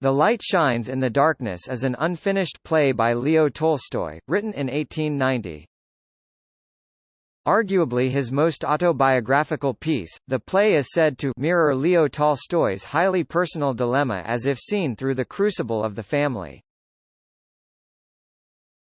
The Light Shines in the Darkness is an unfinished play by Leo Tolstoy, written in 1890. Arguably his most autobiographical piece, the play is said to mirror Leo Tolstoy's highly personal dilemma as if seen through the crucible of the family.